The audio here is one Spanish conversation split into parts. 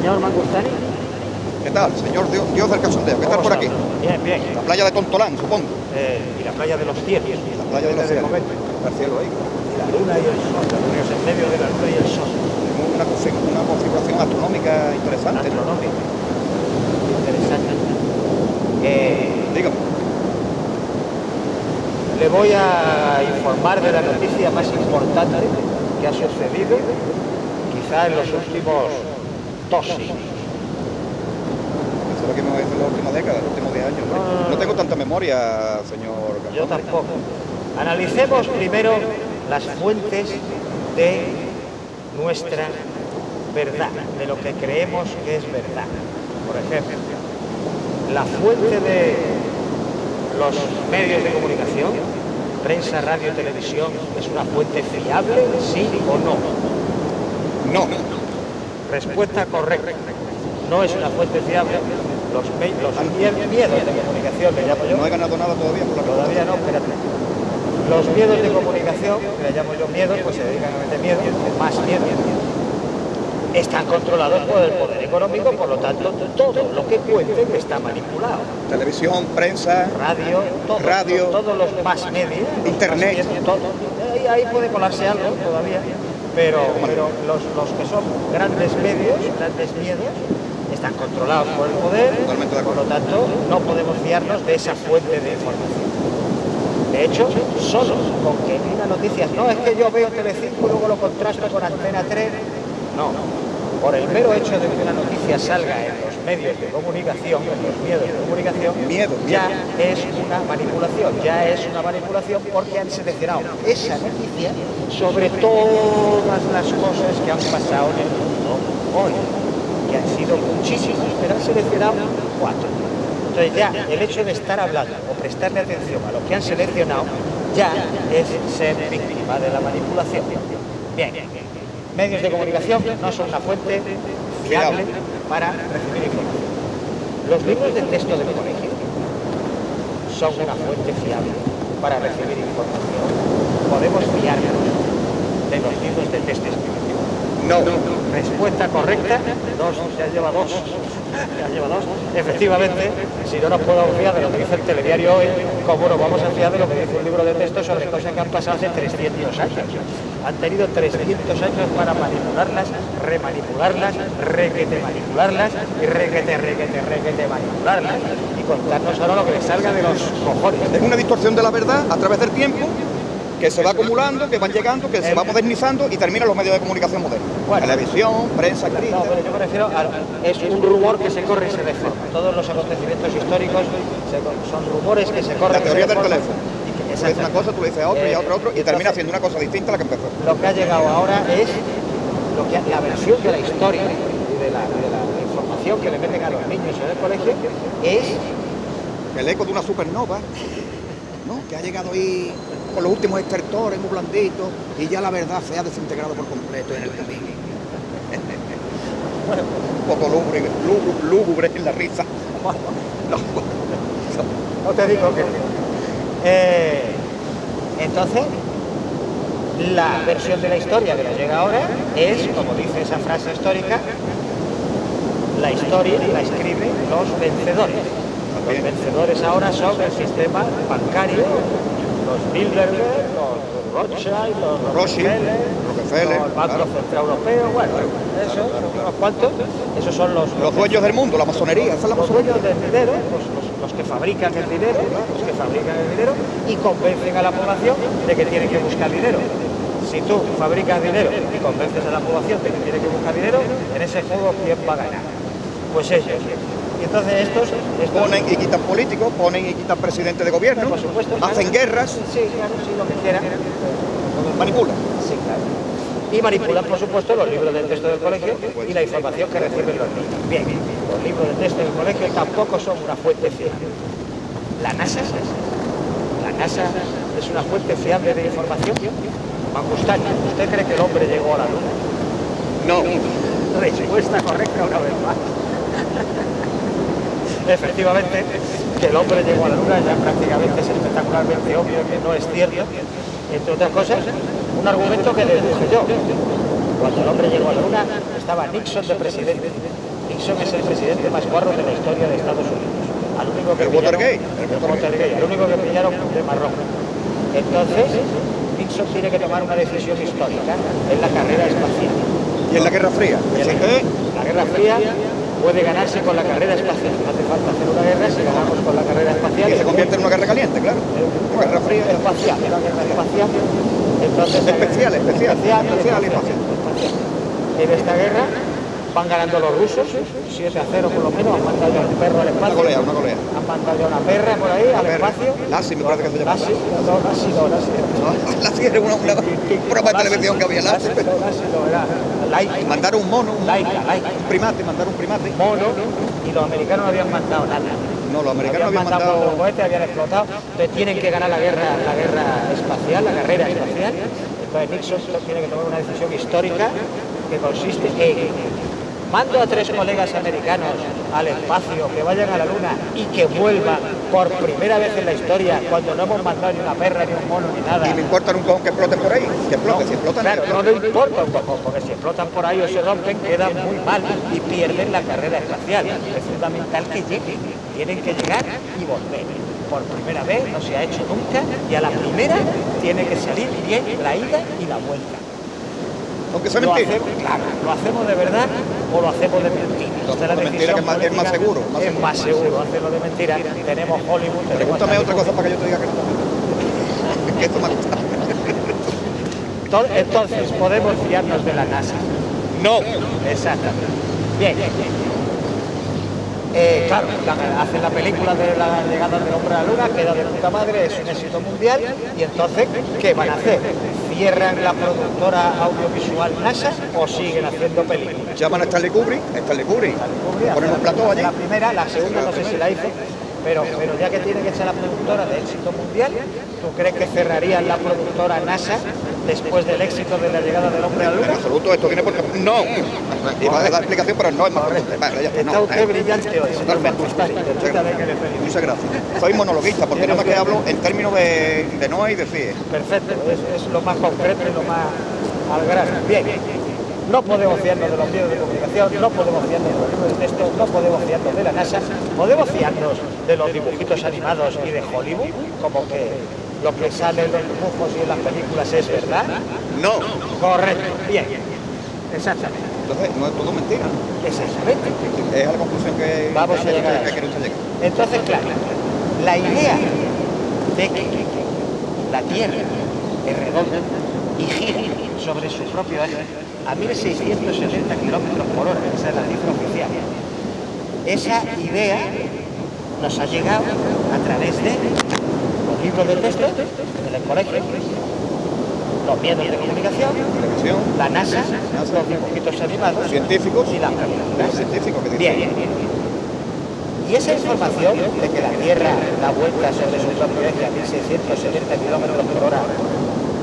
Señor Mangustani. ¿Qué tal, señor Dios, Dios del Cachondeo? ¿Qué tal por aquí? Bien, bien. La playa de Tontolán, supongo. Eh, y la playa de los cielos. La playa de los cielos. El cielo ahí. Y la luna y el sol. La luna en medio de la luna y el sol. Tenemos una, una configuración astronómica interesante. ¿no? Astronómico. Interesante. Eh, Dígame. le voy a informar de la noticia más importante que ha sucedido quizá en los últimos siglos. Eso es lo que me va a decir la última década, los últimos 10 años. ¿no? No, tengo tanta memoria, señor Yo tampoco. Analicemos primero las fuentes de nuestra verdad, de lo que creemos que es verdad. Por ejemplo, la fuente de los medios de comunicación, prensa, radio, televisión, es una fuente fiable, sí o no. No. Respuesta correcta. No es una fuente fiable. Los, miedos de comunicación, le llamo yo, No he ganado nada todavía por la Todavía no, espérate. Los miedos de comunicación, que le llamo yo miedos, pues se dedican a meter miedo, más miedo. Están controlados por el poder económico, por lo tanto, todo lo que cuenten está manipulado. Televisión, prensa, Radio, todo, Radio. todos los más medios, Internet. más medios, todo. Ahí, ahí puede colarse algo todavía, pero, pero los, los que son grandes medios, grandes miedos, están controlados por el poder, por lo tanto, no podemos fiarnos de esa fuente de información. De hecho, solo con que una noticia, no es que yo veo Telecinco y luego lo contrasto con Antena 3, no. Por el mero hecho de que una noticia salga en los medios de comunicación, en los medios de comunicación, Miedo, ya es una manipulación, ya es una manipulación porque han seleccionado esa noticia sobre todas las cosas que han pasado en el mundo hoy, que han sido muchísimas, pero han seleccionado cuatro. Entonces ya el hecho de estar hablando o prestarle atención a lo que han seleccionado ya es ser víctima de la manipulación. Bien, medios de comunicación no son una fuente fiable para recibir información. Los libros de texto del colegio son una fuente fiable para recibir información. Podemos fiarnos de los libros de texto. No. Respuesta correcta, dos, ya lleva dos. Ya lleva dos. Efectivamente, si no nos podemos fiar de lo que dice el telediario hoy, ¿cómo nos vamos a fiar de lo que dice un libro de texto sobre cosas que han pasado hace 300 años? Han tenido 300 años para manipularlas, remanipularlas, requete manipularlas y requete, requete, requete manipularlas y contarnos ahora lo que les salga de los cojones. Es una distorsión de la verdad a través del tiempo que se va acumulando, que van llegando, que se va modernizando y termina en los medios de comunicación modernos. Bueno. Televisión, prensa, escrita. No, pero yo me refiero a... Es un rumor que se corre y se deforma. Todos los acontecimientos históricos se son rumores que se corren La teoría y se del teléfono. Y que- Tú le dices una cosa, tú dices a otro y a otro, otro, y Eh, termina haciendo una cosa distinta a la que empezó. Lo que ha llegado ahora es lo que, la versión de la historia y de la, de la información que le meten a los niños en el colegio es El eco de una supernova, ¿no? Que ha llegado ahí con los últimos estertores muy blanditos y ya la verdad se ha desintegrado por completo en el camino. bueno, un poco lúgubre, lúgubre, en la risa. No, No te digo que. Eh, entonces, la versión de la historia que nos llega ahora es, como dice esa frase histórica, la historia la escriben los vencedores. Los vencedores ahora son el sistema bancario, los Bilderberg, los Rothschild, los Rockefeller, Rockefeller, los Banco claro. Central Europeo, bueno, eso, son unos cuantos, esos son los, Los dueños del mundo, la masonería, esa es la los dueños del dinero, los, los- los que fabrican el dinero, los que fabrican el dinero y convencen a la población de que tienen que buscar dinero. Si tú fabricas dinero y convences a la población de que tiene que buscar dinero, en ese juego ¿quién va a ganar? Pues ellos. Y entonces estos, estos Ponen y quitan políticos, ponen y quitan presidente de gobierno, por supuesto, claro. hacen guerras, Sí, claro, sí, lo que quieran. manipulan. Sí, claro. Y manipulan, por supuesto, los libros de texto del colegio y la información que reciben los niños. Bien, los libros de texto del colegio tampoco son una fuente fiable. La NASA, la NASA es una fuente fiable de información. Mangustani, ¿usted cree que el hombre llegó a la luna? No, Respuesta correcta una vez más. Efectivamente, que el hombre llegó a la luna ya prácticamente es espectacularmente obvio que no es cierto. Entre otras cosas, un argumento que deduje yo. Cuando el hombre llegó a la luna estaba Nixon de presidente. Nixon es el presidente más guarro de la historia de Estados Unidos. Al único que El pillaron- Watergate, el Watergate. Al único que pillaron de marrón. Entonces, Nixon tiene que tomar una decisión histórica en la carrera espacial. Y en la Guerra Fría. Y en La Guerra Fría puede ganarse con la carrera espacial. No hace falta hacer una guerra si ganamos con la carrera espacial. que se convierte en una guerra caliente, claro. Una guerra fría. espacial, una guerra espacial. Entonces, Especial, guerra- especial, especial y espacial, espacial. En esta guerra van ganando los rusos, 7 a 0 por lo menos, han mandado ya un perro al Una espacio. golea, una golea. Han mandado ya una perra por ahí al espacio. Lassie me parece que se llama. Lassie, no, Lassie no, Lassie no. La era una, una, un programa de televisión que había Lassie Lassie. no, era Laika. Mandar un mono, un, Laika, Laika. un primate, mandar un primate. mono y los americanos no habían mandado nada. No, los americanos habían mandado mandado. los cohetes, habían explotado. Entonces tienen que ganar la guerra, la guerra espacial, la carrera espacial. Entonces Nixon tiene que tomar una decisión histórica que consiste en mando a tres colegas americanos al espacio que vayan a la luna y que vuelvan por primera vez en la historia cuando no hemos mandado ni una perra, ni un mono, ni nada. Y me importa un cojón que exploten por ahí. Que exploten, si explotan. Claro, no le importa un poco, porque si explotan por ahí o se rompen, quedan muy mal y pierden la carrera espacial. Es fundamental que lleguen, tienen que llegar y volver. Por primera vez, no se ha hecho nunca, y a la primera tiene que salir bien la ida y la vuelta. Aunque sea Lo hacemos, claro, ¿lo hacemos de verdad o lo hacemos de mentira? Es la hacemos de mentira, decisión que es más- es más política. seguro, más es más seguro hacerlo de mentira. Tenemos Hollywood, tenemos Pregúntame Stanley otra cosa para que yo te diga que no. Que esto me ha gustado. To- Entonces, podemos fiarnos de la NASA. No. Exactamente. Bien. Eh, claro, la- hacen la película de la llegada del hombre a la luna, queda de puta madre, es un éxito mundial, y entonces, ¿qué van a hacer? ¿Cierran la productora audiovisual NASA o siguen haciendo películas? Llaman a Stanley Kubrick. Stanley Kubrick. Ponen un plató allí. La primera, la segunda no sé si la hizo, pero, pero ya que tiene que ser la productora de éxito mundial, ¿tú crees que cerrarían la productora NASA después del éxito de la llegada del hombre a la En luna? absoluto, esto viene porque. No. Iba a dar explicación, pero no es más. Vale, ya está. Está No. usted brillante hoy, señor. Muchas gracias. Soy monologuista, porque nada más que hablo en términos de, de Noé y de CIE. Perfecto, es, es lo más concreto y lo más al grano. Bien, no podemos fiarnos de los medios de comunicación, no podemos fiarnos de los libros de texto, no podemos fiarnos de la NASA, podemos fiarnos de los dibujitos animados y de Hollywood, como que lo que sale en los dibujos y en las películas es verdad. No. Correcto, bien, exactamente, Entonces, no es todo mentira. exactamente. Es la conclusión que, Vamos a llegar a que. Entonces, claro, la idea de que la Tierra es redonda y gira sobre su propio eje a 1670 kilómetros por hora, esa es la cifra oficial. Esa idea nos ha llegado a través de los libros de texto en el colegio, los medios de comunicación, la NASA, los dibujitos animados científicos, y las científicos que. Bien. Y esa información de que la Tierra da vuelta sobre su propio eje a 1670 kilómetros por hora,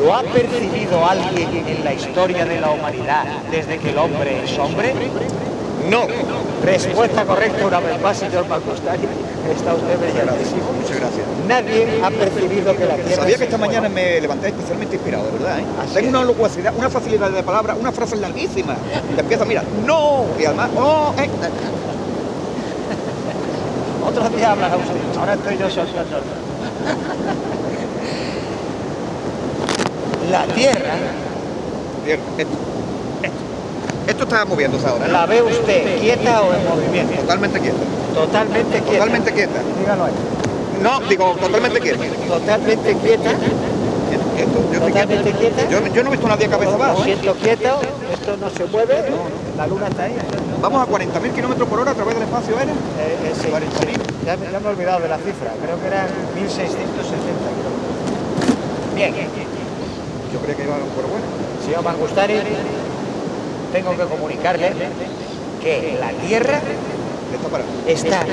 ¿lo ha percibido alguien en la historia de la humanidad desde que el hombre es hombre? No. Respuesta correcta una vez más, señor Macustari. Está usted brillantísimo. Muchas gracias. Nadie ha percibido que la Tierra Sabía que esta mañana me levanté especialmente inspirado, de verdad. ¿eh? Tengo es. una locuacidad, una facilidad de palabra, una frase larguísima. Que empieza, mira, no, y además, oh, eh, Otro día hablará usted. Ahora estoy yo soltando. La Tierra Bien, esto, esto. Esto está moviéndose ahora, ¿no? ¿La ve usted quieta o en movimiento? Totalmente quieta. Totalmente quieta. Totalmente quieta. Dígalo ahí. No, digo, totalmente quieta. Totalmente quieta. Esto, yo Totalmente quieta. Yo, yo no he visto a nadie cabeza abajo. ¿eh? siento quieto. Esto no se mueve. La luna está ahí. Vamos a 40.000 kilómetros por hora a través del espacio aéreo. Eh, eh, sí. 40.000. Ya, me- ya me he olvidado de la cifra. Creo que eran 1660 kilómetros. Bien. Yo creía que iba por bueno. Señor Mangustari, tengo que comunicarle que la Tierra Está parado. está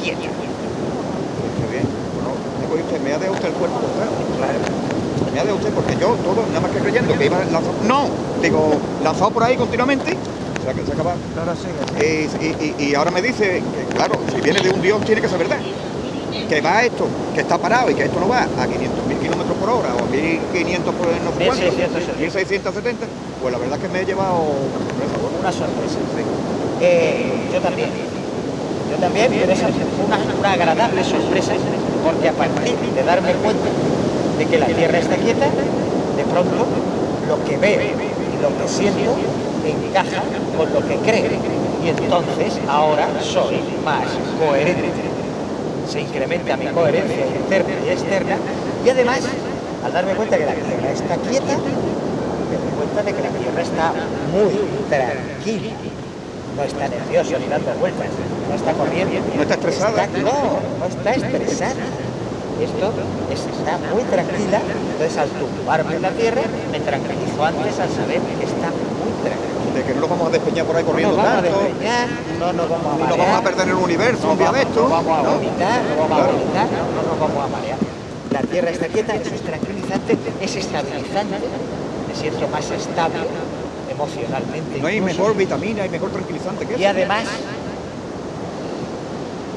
quieta. Qué bien. Bueno, me coge usted, me ha dejado usted el cuerpo claro. Claro. Me ha dejado usted porque yo todo, nada más que creyendo que iba lanzado. No, digo, lanzado por ahí continuamente. Se ha acabado. Ahora sigue. Y, y- y- y ahora me dice que, claro, si viene de un Dios tiene que ser verdad. Que va esto, que está parado y que esto no va a 500.000 kilómetros por hora o a 1.500 por no sé cuánto, 1670. 1670, pues la verdad es que me he llevado una sorpresa. bueno. una sorpresa. Eh, yo también. Yo también, pero una, una agradable sorpresa, porque a partir de darme cuenta de que la Tierra está quieta, de pronto lo que veo y lo que siento encaja con lo que creo. Y entonces ahora soy más coherente. Se incrementa mi coherencia interna y externa. Y además, al darme cuenta que la Tierra está quieta, me doy cuenta de que la Tierra está muy tranquila. No está nerviosa ni dando vueltas, no está corriendo. No está estresada. Está- no, no está estresada. Esto es- está muy tranquila, entonces al tumbarme en la Tierra me tranquilizo antes al saber que está. De que no nos vamos a despeñar por ahí No corriendo tanto, despeñar, no nos vamos a ni marear. nos vamos a perder en el universo un día vamos, de esto. no vamos a ¿no? vomitar, no vamos a vomitar, no nos vamos a marear. La tierra está quieta, eso es tranquilizante, es estabilizante, me siento más estable emocionalmente. No hay incluso. mejor vitamina y mejor tranquilizante que Y eso. además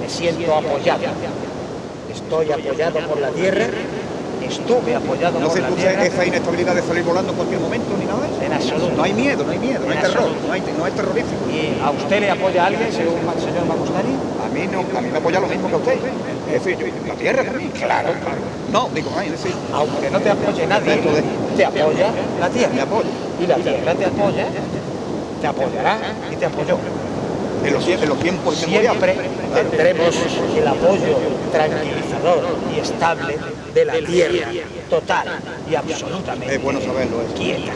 me siento apoyado. Estoy apoyado por la tierra, estuve apoyado No por se la produce tierra. esa inestabilidad de salir volando en cualquier momento ni nada de eso. En absoluto. No hay miedo, no hay miedo, no hay terror, no, hay, no es terrorífico. ¿Y a usted le apoya alguien, según el señor Magustani? A mí no, a mí me apoya lo mismo que a usted. Es decir, yo, la tierra también. Claro, claro. No, digo, ay, es decir, Aunque no te apoye nadie, te apoya la tierra. me apoya. Y la tierra te apoya, te apoyará y te apoyó. En los, en los tiempos. Siempre tendremos el apoyo tranquilizador y estable de la tierra, total y absolutamente Es bueno saberlo quieta.